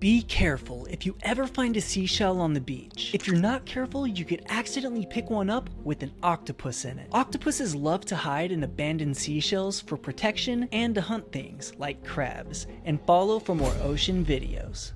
Be careful if you ever find a seashell on the beach. If you're not careful, you could accidentally pick one up with an octopus in it. Octopuses love to hide in abandoned seashells for protection and to hunt things like crabs. And follow for more ocean videos.